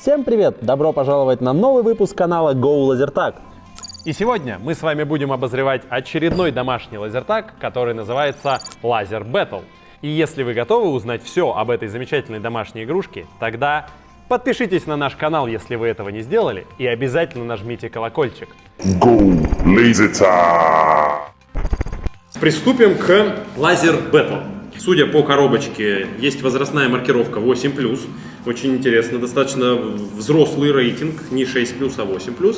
Всем привет! Добро пожаловать на новый выпуск канала Go Lasertag. И сегодня мы с вами будем обозревать очередной домашний лазертаг, который называется Laser Battle. И если вы готовы узнать все об этой замечательной домашней игрушке, тогда подпишитесь на наш канал, если вы этого не сделали, и обязательно нажмите колокольчик. Go Laser Tag! Приступим к Laser Battle. Судя по коробочке, есть возрастная маркировка 8+. Очень интересно, достаточно взрослый рейтинг, не 6+, а 8+.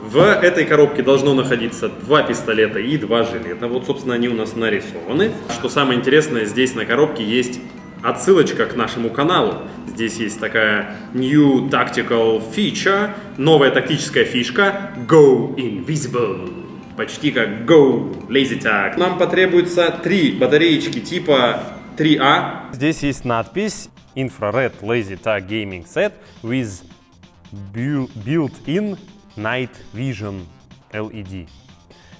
В этой коробке должно находиться два пистолета и два жилета. Вот, собственно, они у нас нарисованы. Что самое интересное, здесь на коробке есть отсылочка к нашему каналу. Здесь есть такая New Tactical Feature, новая тактическая фишка Go Invisible почти как Go Lazy Tag. Нам потребуется три батареечки типа 3А. Здесь есть надпись Infrared Lazy Tag Gaming Set with built-in Night Vision LED.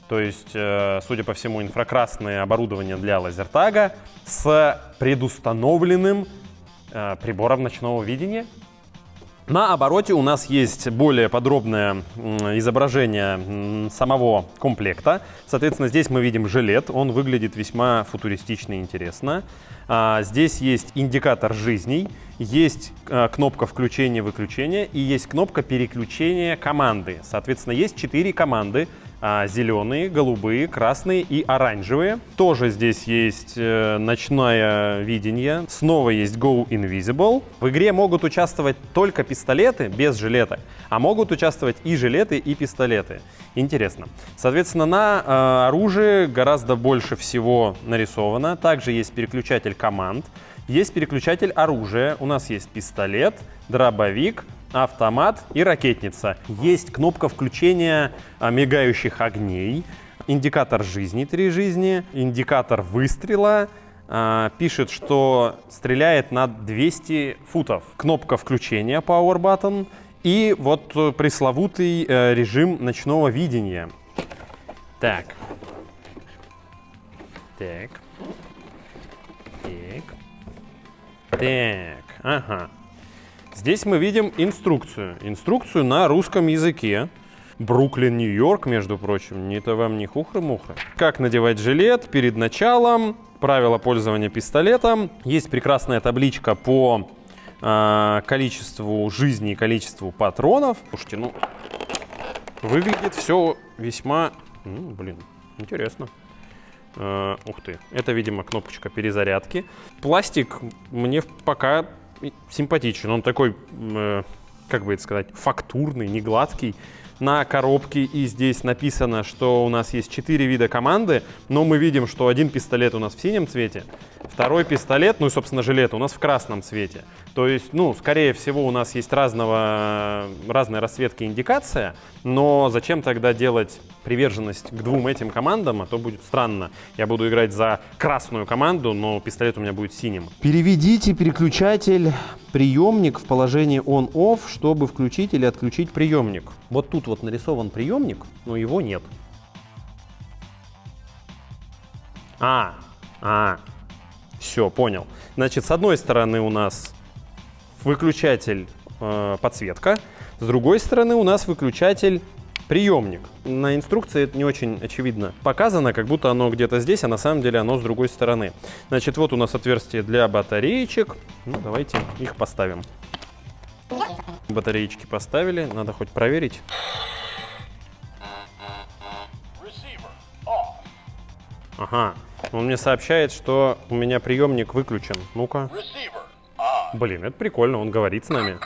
То есть, э, судя по всему, инфракрасное оборудование для лазертага с предустановленным э, прибором ночного видения. На обороте у нас есть более подробное изображение самого комплекта. Соответственно, здесь мы видим жилет. Он выглядит весьма футуристично и интересно. А, здесь есть индикатор жизней, есть а, кнопка включения-выключения и есть кнопка переключения команды. Соответственно, есть четыре команды зеленые, голубые, красные и оранжевые. Тоже здесь есть э, ночное видение. Снова есть Go Invisible. В игре могут участвовать только пистолеты без жилеток, а могут участвовать и жилеты, и пистолеты. Интересно. Соответственно, на э, оружии гораздо больше всего нарисовано. Также есть переключатель команд. Есть переключатель оружия. У нас есть пистолет, дробовик, автомат и ракетница. Есть кнопка включения а, мигающих огней, индикатор жизни, три жизни, индикатор выстрела, а, пишет, что стреляет на 200 футов. Кнопка включения Power Button и вот пресловутый э, режим ночного видения. Так. Так. Так. Так. Ага. Здесь мы видим инструкцию. Инструкцию на русском языке. Бруклин, Нью-Йорк, между прочим. Не это вам не хухры-мухры. Как надевать жилет перед началом. Правила пользования пистолетом. Есть прекрасная табличка по э, количеству жизни и количеству патронов. Слушайте, ну, выглядит все весьма... Ну, блин, интересно. Uh, ух ты, это, видимо, кнопочка перезарядки. Пластик мне пока симпатичен. Он такой, э, как бы это сказать, фактурный, не гладкий. На коробке и здесь написано, что у нас есть четыре вида команды, но мы видим, что один пистолет у нас в синем цвете, второй пистолет, ну и, собственно, жилет у нас в красном цвете. То есть, ну, скорее всего, у нас есть разного, разная расцветка индикация, но зачем тогда делать приверженность к двум этим командам, а то будет странно. Я буду играть за красную команду, но пистолет у меня будет синим. Переведите переключатель приемник в положение on-off, чтобы включить или отключить приемник. Вот тут вот нарисован приемник, но его нет. А, а, все, понял. Значит, с одной стороны у нас выключатель э, подсветка, с другой стороны у нас выключатель приемник. На инструкции это не очень очевидно показано, как будто оно где-то здесь, а на самом деле оно с другой стороны. Значит, вот у нас отверстие для батареечек. Ну, давайте их поставим. Батареечки поставили, надо хоть проверить. Ага, он мне сообщает, что у меня приемник выключен. Ну-ка. Блин, это прикольно, он говорит с нами.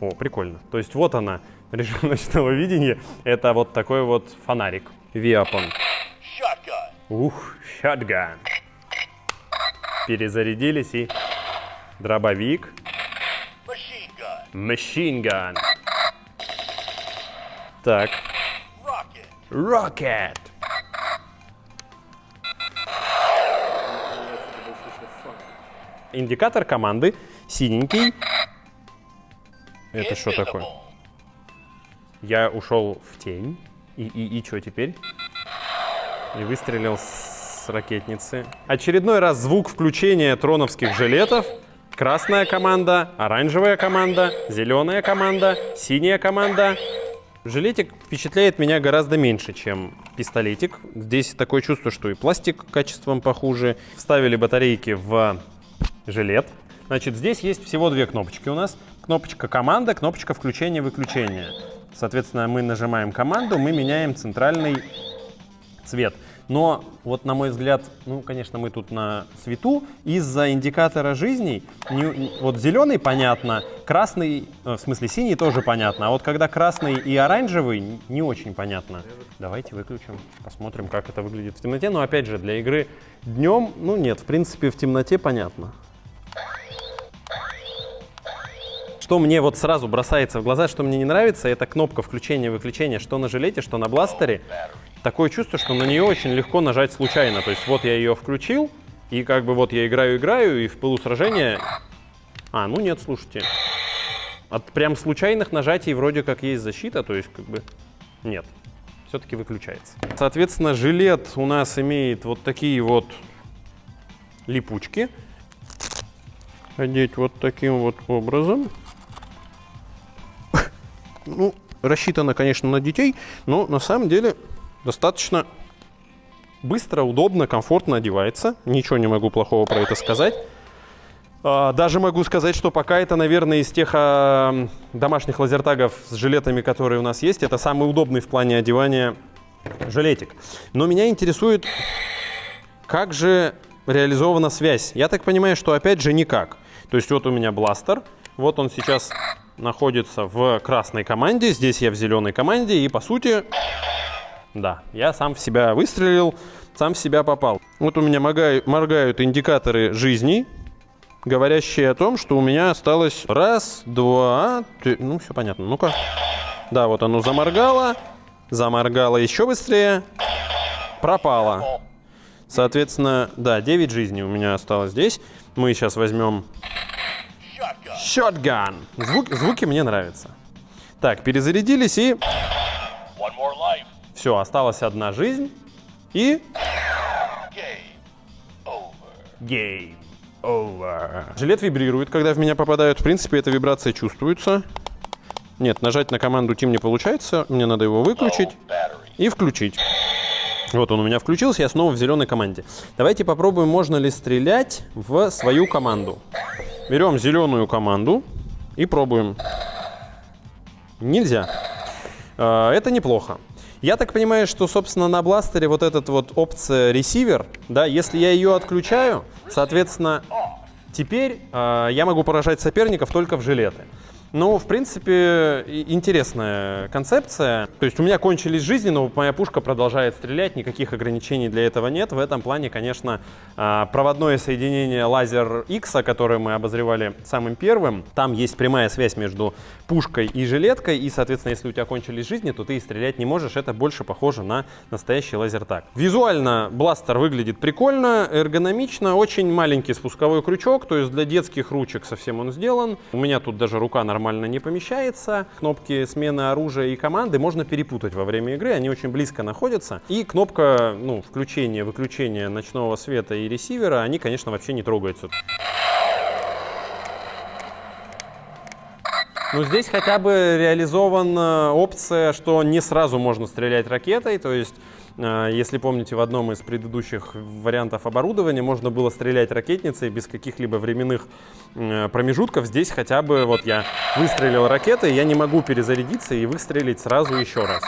О, прикольно. То есть вот она, режим ночного видения. Это вот такой вот фонарик. Виапон. Ух, шотган. Перезарядились и дробовик. Machine gun. Так. Rocket. Индикатор команды синенький. Это что такое? Я ушел в тень. И, и, и что теперь? И выстрелил с ракетницы. Очередной раз звук включения троновских жилетов. Красная команда, оранжевая команда, зеленая команда, синяя команда. Жилетик впечатляет меня гораздо меньше, чем пистолетик. Здесь такое чувство, что и пластик качеством похуже. Вставили батарейки в жилет. Значит, здесь есть всего две кнопочки у нас. Кнопочка команда, кнопочка включения-выключения. Соответственно, мы нажимаем команду, мы меняем центральный цвет. Но вот на мой взгляд, ну, конечно, мы тут на свету, из-за индикатора жизней, не, вот зеленый понятно, красный, э, в смысле синий тоже понятно, а вот когда красный и оранжевый, не очень понятно. Давайте выключим, посмотрим, как это выглядит в темноте. Но опять же, для игры днем, ну нет, в принципе, в темноте понятно. Что мне вот сразу бросается в глаза, что мне не нравится, это кнопка включения-выключения, что на жилете, что на бластере. Такое чувство, что на нее очень легко нажать случайно. То есть вот я ее включил, и как бы вот я играю-играю, и в пылу сражения... А, ну нет, слушайте. От прям случайных нажатий вроде как есть защита, то есть как бы нет. Все-таки выключается. Соответственно, жилет у нас имеет вот такие вот липучки. Одеть вот таким вот образом. Ну, рассчитано, конечно, на детей, но на самом деле достаточно быстро, удобно, комфортно одевается. Ничего не могу плохого про это сказать. А, даже могу сказать, что пока это, наверное, из тех а, домашних лазертагов с жилетами, которые у нас есть, это самый удобный в плане одевания жилетик. Но меня интересует, как же реализована связь. Я так понимаю, что опять же никак. То есть вот у меня бластер, вот он сейчас находится в красной команде, здесь я в зеленой команде, и по сути да, я сам в себя выстрелил, сам в себя попал. Вот у меня моргают, индикаторы жизни, говорящие о том, что у меня осталось раз, два, три, ну все понятно. Ну-ка. Да, вот оно заморгало, заморгало еще быстрее, пропало. Соответственно, да, 9 жизней у меня осталось здесь. Мы сейчас возьмем Shotgun. Звук, звуки мне нравятся. Так, перезарядились и... Все, осталась одна жизнь. И... Game over. Жилет вибрирует, когда в меня попадают. В принципе, эта вибрация чувствуется. Нет, нажать на команду Team не получается. Мне надо его выключить и включить. Вот он у меня включился, я снова в зеленой команде. Давайте попробуем, можно ли стрелять в свою команду. Берем зеленую команду и пробуем. Нельзя. А, это неплохо. Я так понимаю, что, собственно, на бластере вот этот вот опция ресивер, да, если я ее отключаю, соответственно, теперь э, я могу поражать соперников только в жилеты. Ну, в принципе, интересная концепция. То есть у меня кончились жизни, но моя пушка продолжает стрелять, никаких ограничений для этого нет. В этом плане, конечно, а, проводное соединение лазер X, которое мы обозревали самым первым, там есть прямая связь между пушкой и жилеткой, и, соответственно, если у тебя кончились жизни, то ты и стрелять не можешь. Это больше похоже на настоящий лазертаг. Визуально бластер выглядит прикольно, эргономично, очень маленький спусковой крючок, то есть для детских ручек совсем он сделан. У меня тут даже рука нормально нормально не помещается. Кнопки смены оружия и команды можно перепутать во время игры, они очень близко находятся. И кнопка ну, включения, выключения ночного света и ресивера, они, конечно, вообще не трогаются. Ну, здесь хотя бы реализована опция, что не сразу можно стрелять ракетой, то есть а, если помните, в одном из предыдущих вариантов оборудования можно было стрелять ракетницей без каких-либо временных промежутков. Здесь хотя бы вот я выстрелил ракетой, я не могу перезарядиться и выстрелить сразу еще раз.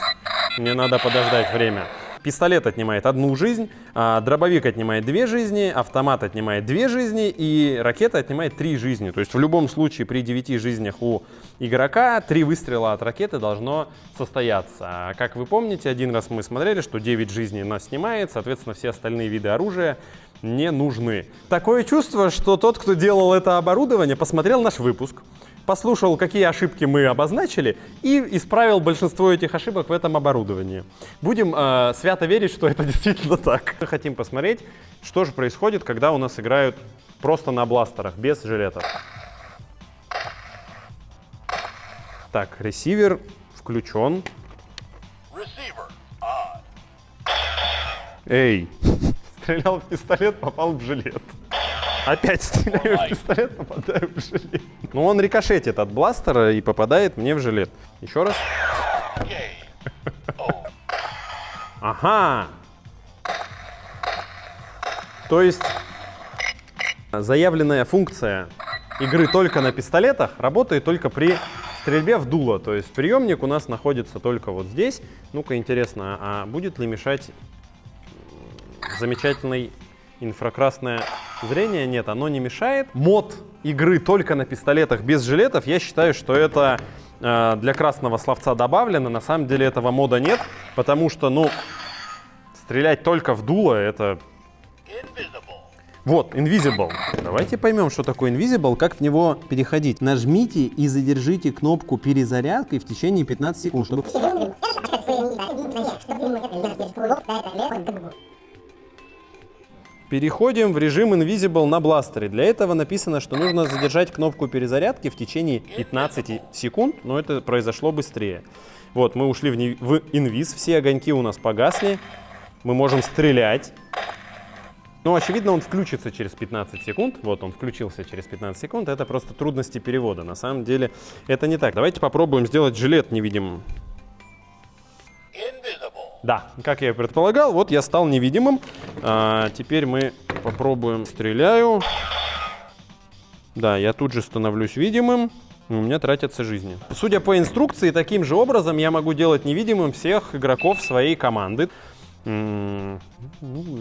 Мне надо подождать время. Пистолет отнимает одну жизнь, а дробовик отнимает две жизни, автомат отнимает две жизни и ракета отнимает три жизни. То есть в любом случае при девяти жизнях у игрока три выстрела от ракеты должно состояться. А как вы помните, один раз мы смотрели, что 9 жизней нас снимает, соответственно все остальные виды оружия не нужны. Такое чувство, что тот, кто делал это оборудование, посмотрел наш выпуск, послушал, какие ошибки мы обозначили, и исправил большинство этих ошибок в этом оборудовании. Будем э, свято верить, что это действительно так. Мы хотим посмотреть, что же происходит, когда у нас играют просто на бластерах, без жилетов. Так, ресивер включен. Эй! Стрелял в пистолет, попал в жилет. Опять стреляю в пистолет, попадаю в жилет. Ну, он рикошетит от бластера и попадает мне в жилет. Еще раз. Ага. То есть заявленная функция игры только на пистолетах работает только при стрельбе в дуло. То есть приемник у нас находится только вот здесь. Ну-ка, интересно, а будет ли мешать замечательный инфракрасное зрение? Нет, оно не мешает. Мод игры только на пистолетах без жилетов, я считаю, что это э, для красного словца добавлено. На самом деле этого мода нет, потому что, ну, стрелять только в дуло, это вот, Invisible. Давайте поймем, что такое Invisible, как в него переходить. Нажмите и задержите кнопку перезарядки в течение 15 секунд, чтобы... Переходим в режим Invisible на бластере. Для этого написано, что нужно задержать кнопку перезарядки в течение 15 секунд, но это произошло быстрее. Вот, мы ушли в, в инвиз, все огоньки у нас погасли. Мы можем стрелять. Ну, очевидно, он включится через 15 секунд. Вот он включился через 15 секунд. Это просто трудности перевода. На самом деле это не так. Давайте попробуем сделать жилет невидимым. Да, как я и предполагал, вот я стал невидимым. А, теперь мы попробуем. Стреляю. Да, я тут же становлюсь видимым. У меня тратятся жизни. Судя по инструкции, таким же образом я могу делать невидимым всех игроков своей команды. Ну,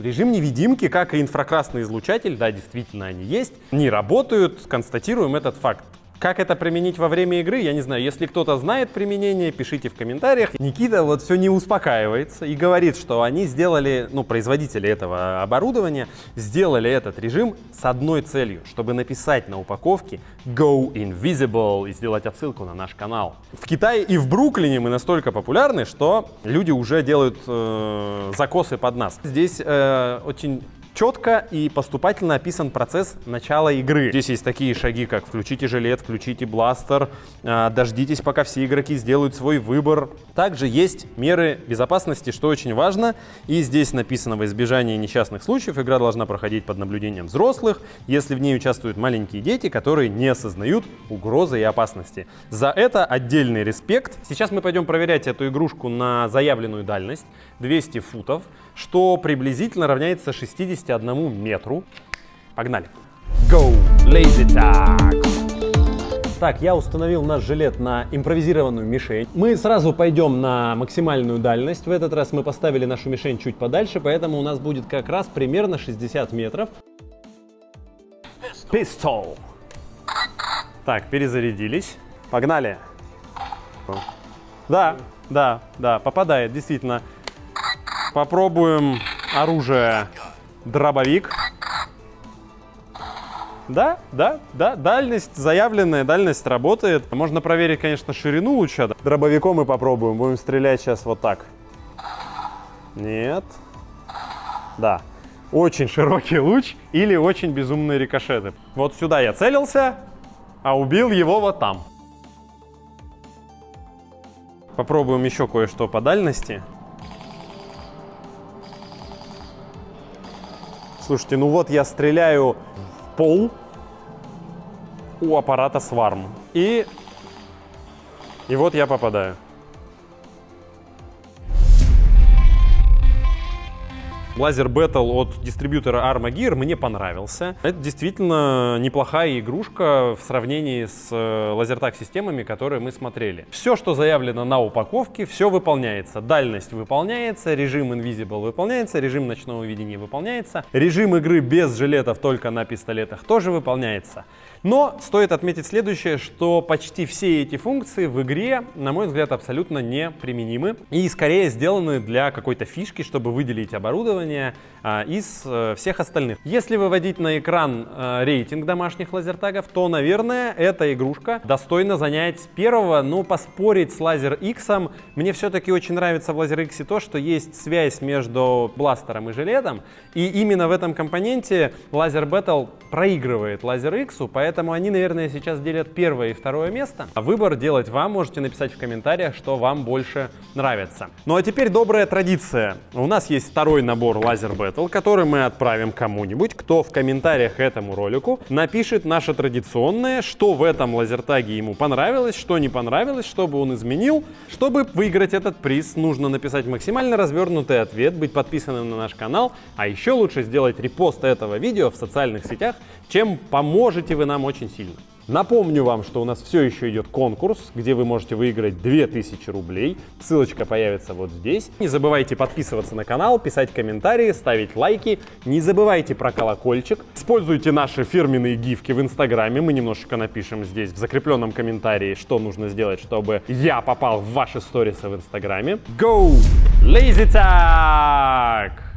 режим невидимки, как и инфракрасный излучатель, да, действительно они есть, не работают, констатируем этот факт. Как это применить во время игры, я не знаю. Если кто-то знает применение, пишите в комментариях. Никита вот все не успокаивается и говорит, что они сделали, ну, производители этого оборудования, сделали этот режим с одной целью, чтобы написать на упаковке Go Invisible и сделать отсылку на наш канал. В Китае и в Бруклине мы настолько популярны, что люди уже делают э, закосы под нас. Здесь э, очень четко и поступательно описан процесс начала игры. Здесь есть такие шаги, как включите жилет, включите бластер, а, дождитесь, пока все игроки сделают свой выбор. Также есть меры безопасности, что очень важно. И здесь написано во избежание несчастных случаев, игра должна проходить под наблюдением взрослых, если в ней участвуют маленькие дети, которые не осознают угрозы и опасности. За это отдельный респект. Сейчас мы пойдем проверять эту игрушку на заявленную дальность 200 футов, что приблизительно равняется 60 51 метру. Погнали. Go, lazy tag. Так, я установил наш жилет на импровизированную мишень. Мы сразу пойдем на максимальную дальность. В этот раз мы поставили нашу мишень чуть подальше, поэтому у нас будет как раз примерно 60 метров. Пистол. Так, перезарядились. Погнали. Да, да, да, попадает, действительно. Попробуем оружие дробовик. Да, да, да, дальность заявленная, дальность работает. Можно проверить, конечно, ширину луча. Дробовиком мы попробуем, будем стрелять сейчас вот так. Нет. Да, очень широкий луч или очень безумные рикошеты. Вот сюда я целился, а убил его вот там. Попробуем еще кое-что по дальности. Слушайте, ну вот я стреляю в пол у аппарата Swarm. И, и вот я попадаю. Лазер Battle от дистрибьютора Armagear мне понравился. Это действительно неплохая игрушка в сравнении с э, лазертак системами, которые мы смотрели. Все, что заявлено на упаковке, все выполняется. Дальность выполняется, режим Invisible выполняется, режим ночного видения выполняется, режим игры без жилетов только на пистолетах тоже выполняется. Но стоит отметить следующее, что почти все эти функции в игре, на мой взгляд, абсолютно неприменимы и скорее сделаны для какой-то фишки, чтобы выделить оборудование а, из а, всех остальных. Если выводить на экран а, рейтинг домашних лазертагов, то, наверное, эта игрушка достойна занять первого, но поспорить с Laser X. Мне все-таки очень нравится в Laser X то, что есть связь между бластером и жилетом, и именно в этом компоненте Laser Battle проигрывает Laser X, поэтому поэтому они, наверное, сейчас делят первое и второе место. А выбор делать вам, можете написать в комментариях, что вам больше нравится. Ну а теперь добрая традиция. У нас есть второй набор Laser Battle, который мы отправим кому-нибудь, кто в комментариях этому ролику напишет наше традиционное, что в этом лазертаге ему понравилось, что не понравилось, чтобы он изменил. Чтобы выиграть этот приз, нужно написать максимально развернутый ответ, быть подписанным на наш канал, а еще лучше сделать репост этого видео в социальных сетях, чем поможете вы нам очень сильно. Напомню вам, что у нас все еще идет конкурс, где вы можете выиграть 2000 рублей. Ссылочка появится вот здесь. Не забывайте подписываться на канал, писать комментарии, ставить лайки. Не забывайте про колокольчик. Используйте наши фирменные гифки в инстаграме. Мы немножечко напишем здесь в закрепленном комментарии, что нужно сделать, чтобы я попал в ваши сторисы в инстаграме. Go! Lazy Tag!